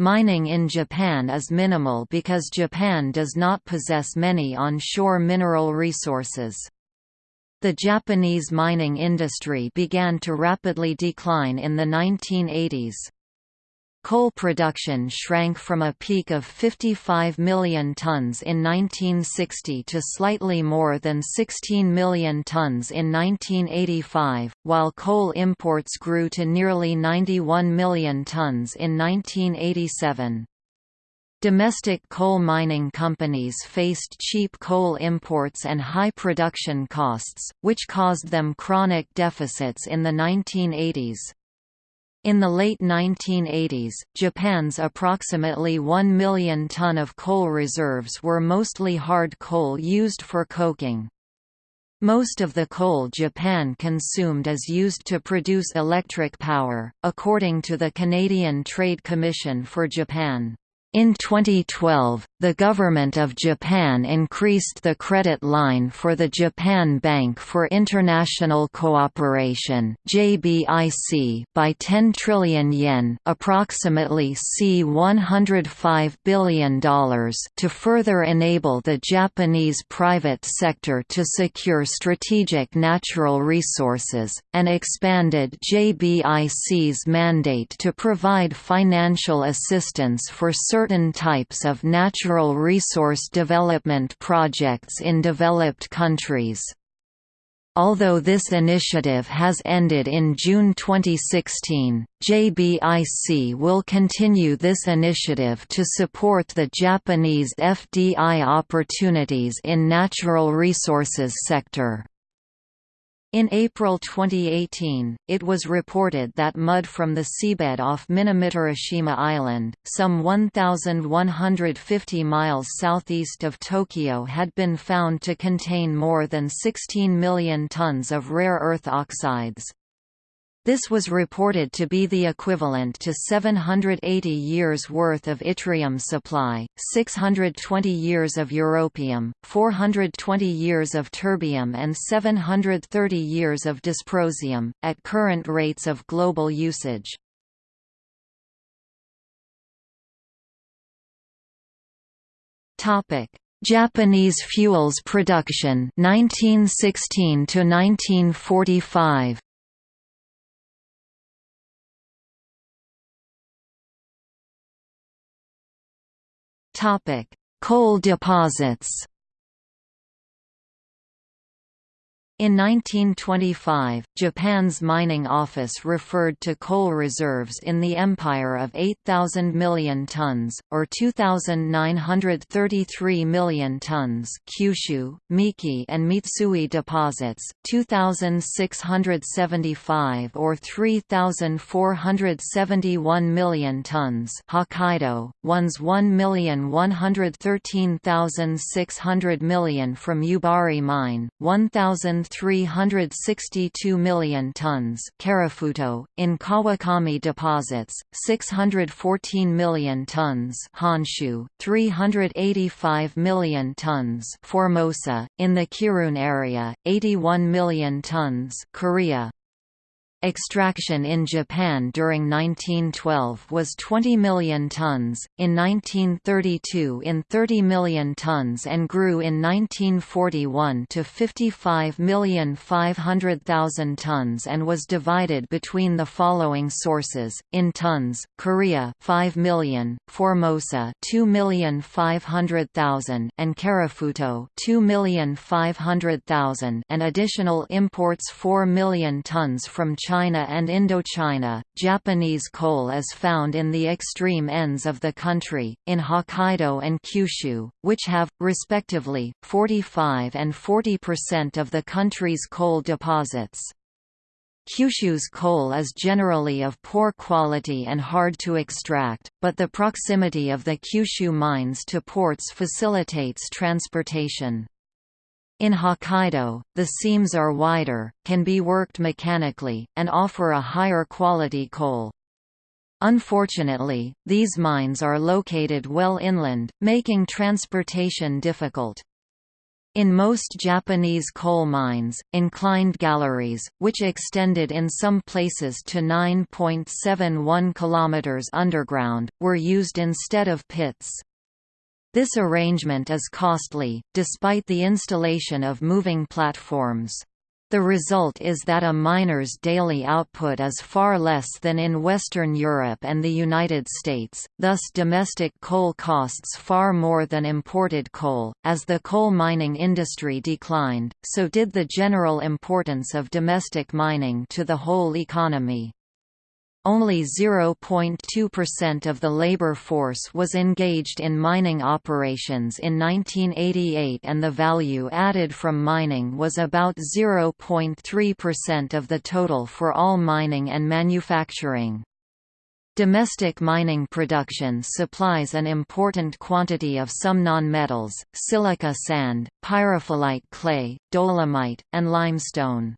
Mining in Japan is minimal because Japan does not possess many on-shore mineral resources. The Japanese mining industry began to rapidly decline in the 1980s. Coal production shrank from a peak of 55 million tons in 1960 to slightly more than 16 million tons in 1985, while coal imports grew to nearly 91 million tons in 1987. Domestic coal mining companies faced cheap coal imports and high production costs, which caused them chronic deficits in the 1980s. In the late 1980s, Japan's approximately 1 million ton of coal reserves were mostly hard coal used for coking. Most of the coal Japan consumed is used to produce electric power, according to the Canadian Trade Commission for Japan. In 2012, the Government of Japan increased the credit line for the Japan Bank for International Cooperation (JBIC) by 10 trillion yen, approximately C$105 billion, to further enable the Japanese private sector to secure strategic natural resources, and expanded JBIC's mandate to provide financial assistance for certain certain types of natural resource development projects in developed countries. Although this initiative has ended in June 2016, JBIC will continue this initiative to support the Japanese FDI opportunities in natural resources sector. In April 2018, it was reported that mud from the seabed off Minamitoroshima Island, some 1,150 miles southeast of Tokyo had been found to contain more than 16 million tons of rare earth oxides. This was reported to be the equivalent to 780 years' worth of yttrium supply, 620 years of europium, 420 years of terbium and 730 years of dysprosium, at current rates of global usage. Japanese fuels production 1916 to 1945 Coal deposits In 1925, Japan's mining office referred to coal reserves in the empire of 8,000 million tons, or 2,933 million tons Kyushu, Miike and Mitsui deposits, 2,675 or 3,471 million tons Hokkaido, one's 1,113,600 million from Yubari Mine, 1,000 362 million tons Karafuto, in Kawakami deposits, 614 million tons Honshu, 385 million tons Formosa, in the Kirun area, 81 million tons Korea, Extraction in Japan during 1912 was 20 million tons, in 1932 in 30 million tons and grew in 1941 to 55,500,000 tons and was divided between the following sources, in tons, Korea 5 million, Formosa 2,500,000 and Karafuto 2,500,000 and additional imports 4 million tons from China China and Indochina. Japanese coal is found in the extreme ends of the country, in Hokkaido and Kyushu, which have, respectively, 45 and 40% of the country's coal deposits. Kyushu's coal is generally of poor quality and hard to extract, but the proximity of the Kyushu mines to ports facilitates transportation. In Hokkaido, the seams are wider, can be worked mechanically, and offer a higher quality coal. Unfortunately, these mines are located well inland, making transportation difficult. In most Japanese coal mines, inclined galleries, which extended in some places to 9.71 km underground, were used instead of pits. This arrangement is costly, despite the installation of moving platforms. The result is that a miner's daily output is far less than in Western Europe and the United States, thus domestic coal costs far more than imported coal. As the coal mining industry declined, so did the general importance of domestic mining to the whole economy. Only 0.2% of the labor force was engaged in mining operations in 1988 and the value added from mining was about 0.3% of the total for all mining and manufacturing. Domestic mining production supplies an important quantity of some nonmetals, silica sand, pyrophyllite clay, dolomite, and limestone.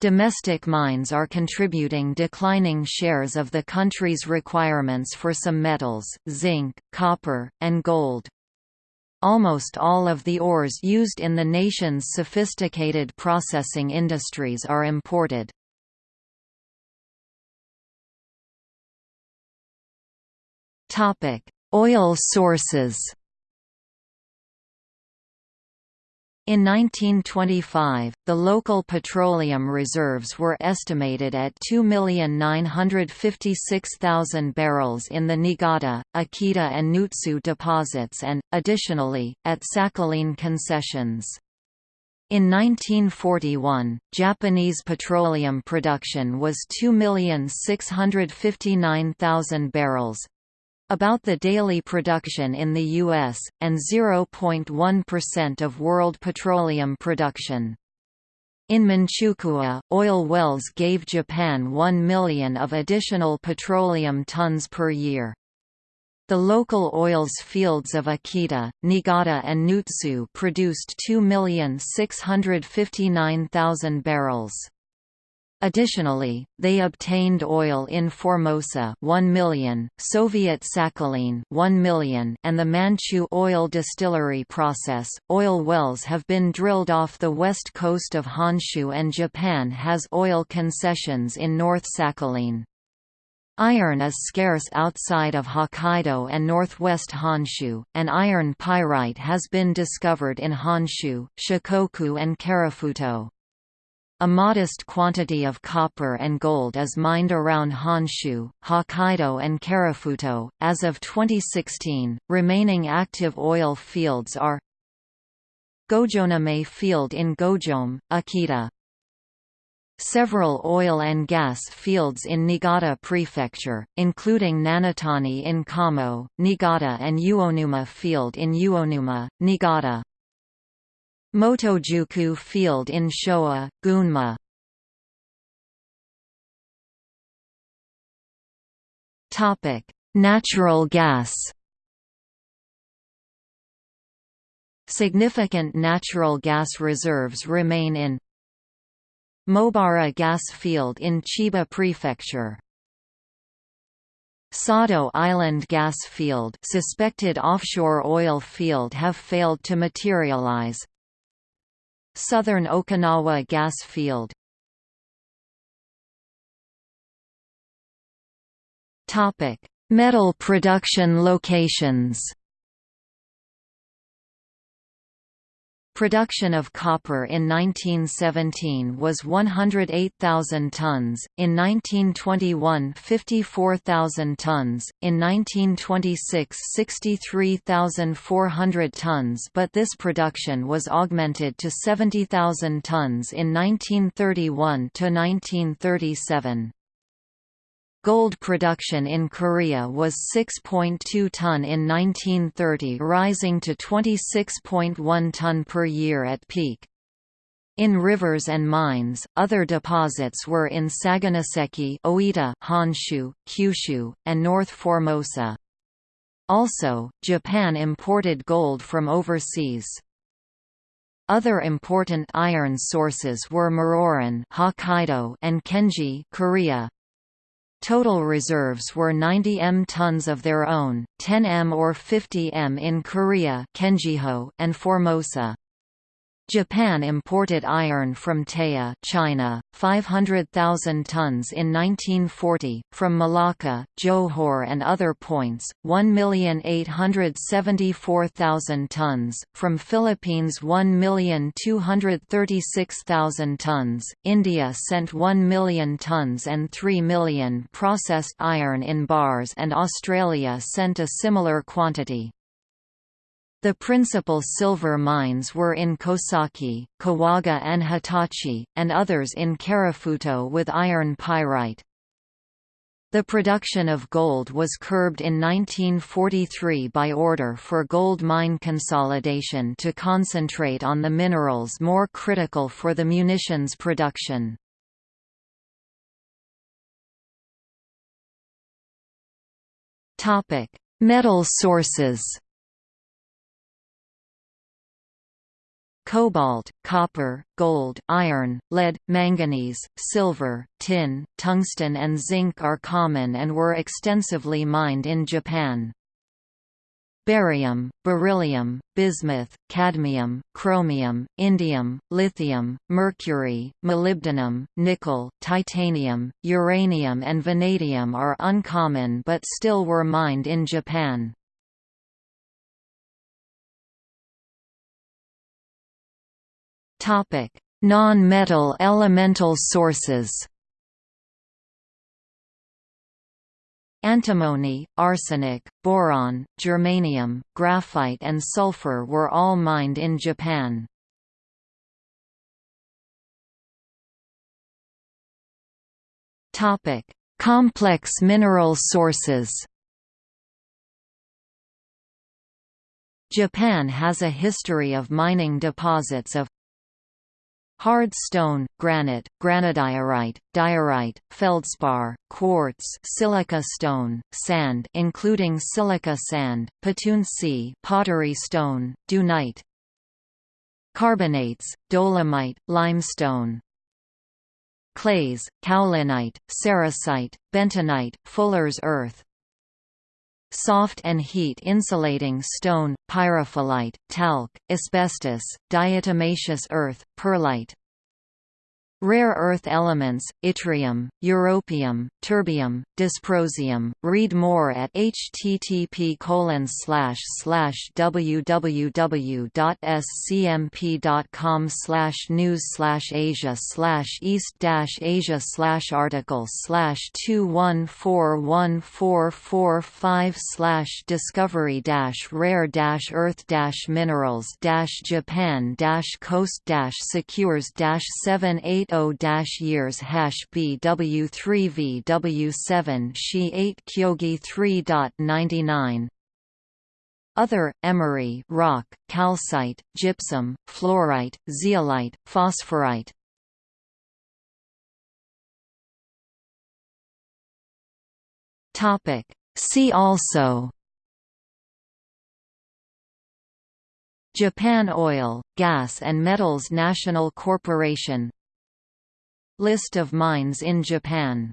Domestic mines are contributing declining shares of the country's requirements for some metals, zinc, copper, and gold. Almost all of the ores used in the nation's sophisticated processing industries are imported. Oil sources In 1925, the local petroleum reserves were estimated at 2,956,000 barrels in the Niigata, Akita and Nutsu deposits and, additionally, at Sakhalin concessions. In 1941, Japanese petroleum production was 2,659,000 barrels, about the daily production in the U.S., and 0.1% of world petroleum production. In Manchukuo, oil wells gave Japan 1 million of additional petroleum tons per year. The local oils fields of Akita, Niigata and Nutsu produced 2,659,000 barrels. Additionally, they obtained oil in Formosa 1 million, Soviet Sakhalin 1 million, and the Manchu oil distillery process. Oil wells have been drilled off the west coast of Honshu and Japan has oil concessions in North Sakhalin. Iron is scarce outside of Hokkaido and northwest Honshu, and iron pyrite has been discovered in Honshu, Shikoku and Karafuto. A modest quantity of copper and gold is mined around Honshu, Hokkaido, and Karafuto. As of 2016, remaining active oil fields are Gojoname Field in Gojome, Akita. Several oil and gas fields in Niigata Prefecture, including Nanatani in Kamo, Niigata and Uonuma Field in Uonuma, Niigata. Motojuku Field in Showa, Gunma. Natural gas. Significant natural gas reserves remain in Mobara gas field in Chiba Prefecture. Sado Island gas field suspected offshore oil field have failed to materialize. Southern Okinawa gas field. Metal production locations Production of copper in 1917 was 108,000 tons, in 1921 54,000 tons, in 1926 63,400 tons but this production was augmented to 70,000 tons in 1931 to 1937. Gold production in Korea was 6.2 ton in 1930 rising to 26.1 ton per year at peak. In rivers and mines, other deposits were in Saganoseki Oita, Honshu, Kyushu, and North Formosa. Also, Japan imported gold from overseas. Other important iron sources were Muroran Hokkaido and Kenji Korea. Total reserves were 90 m tons of their own, 10 m or 50 m in Korea and Formosa. Japan imported iron from Taya China, 500,000 tons in 1940, from Malacca, Johor and other points, 1,874,000 tons, from Philippines 1,236,000 tons, India sent 1 million tons and 3 million processed iron in bars and Australia sent a similar quantity. The principal silver mines were in Kosaki, Kawaga and Hitachi, and others in Karafuto with iron pyrite. The production of gold was curbed in 1943 by order for gold mine consolidation to concentrate on the minerals more critical for the munitions production. Metal sources cobalt, copper, gold, iron, lead, manganese, silver, tin, tungsten and zinc are common and were extensively mined in Japan. Barium, beryllium, bismuth, cadmium, chromium, indium, lithium, mercury, molybdenum, nickel, titanium, uranium and vanadium are uncommon but still were mined in Japan. Topic: Non-metal elemental sources. Antimony, arsenic, boron, germanium, graphite and sulfur were all mined in Japan. Topic: Complex mineral sources. Japan has a history of mining deposits of Hard stone, granite, granodiorite, diorite, feldspar, quartz, silica stone, sand including silica sand, patoon pottery stone, dunite. Carbonates, dolomite, limestone. Clays, kaolinite, sericite, bentonite, fuller's earth, soft and heat-insulating stone, pyrophyllite, talc, asbestos, diatomaceous earth, perlite, Rare earth elements, yttrium, europium, terbium, dysprosium. Read more at http www.scmp.com news asia east asia article slash two one four one four four five discovery rare earth minerals Japan coast secures seven eight 0.0-years hash BW3VW7 SHI 8 Kyogi 3.99 other, emery rock, calcite, gypsum, fluorite, zeolite, phosphorite See also Japan Oil, Gas and Metals National Corporation List of mines in Japan